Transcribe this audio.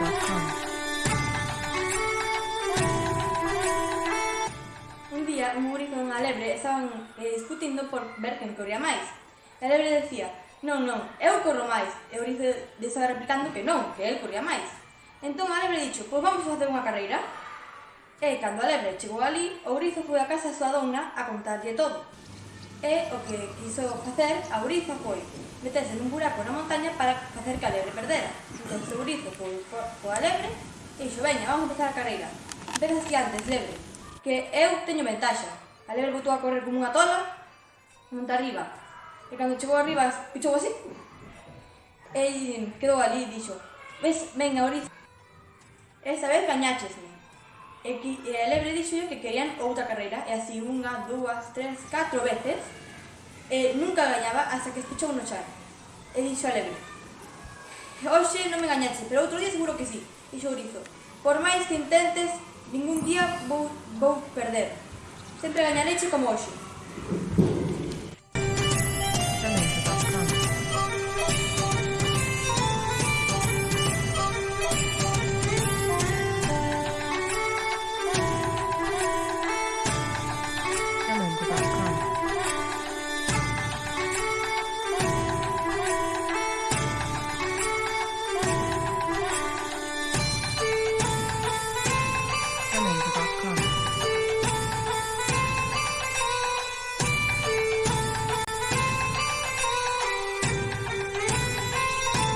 gmail.com Un día un múrico con unha lebre estaban eh, discutindo por ver quen corría máis. A lebre decía, non, non, eu corro máis. E o rizo estaba replicando que non, que el corría máis. Entón a lebre dixo, pois vamos facer unha carreira. E cando a lebre chegou ali, o grizo foi a casa da súa dona a contarlle todo. E o que quiso facer a Ouriza foi meterse nun buraco na montaña para facer que a lebre perdera del segurito co, co, coa lebre e dixo, veña, vamos empezar a carreira. Empezas ti antes, lebre, que eu teño ventaxa. A lebre botou a correr como unha tola, monta arriba. E cando chegou arriba, pichou así. E quedou ali e dixo, ves, venga, oriz. Esta vez gañáchesme. E, e a lebre dixo que querían outra carreira, e así unha, dúas, tres, catro veces, e nunca gañaba hasta que espichou no char. E dixo a lebre, Hoxe non me gañache, pero outro día seguro que sí, dixo Ourizo. Por máis que intentes, ningún día vou, vou perder. Sempre gañareche como hoxe.